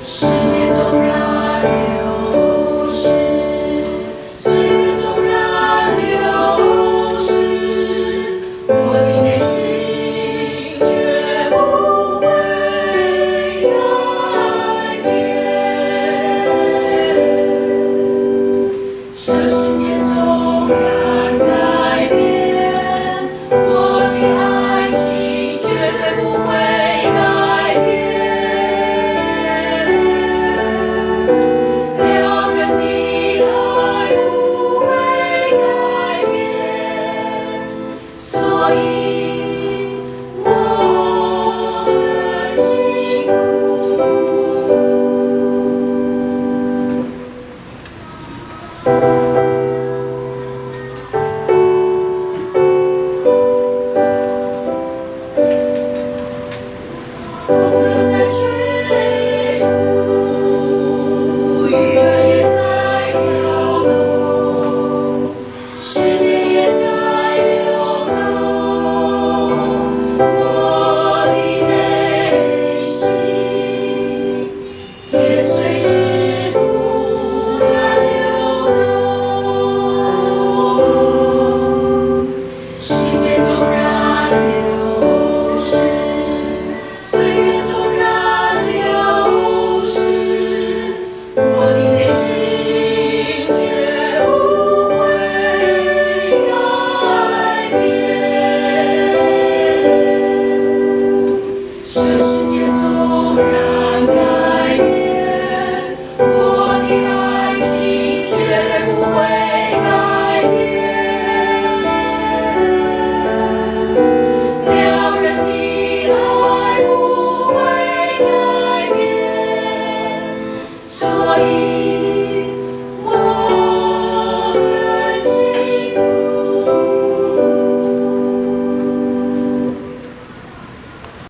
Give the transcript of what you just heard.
Sim. love you. Bye.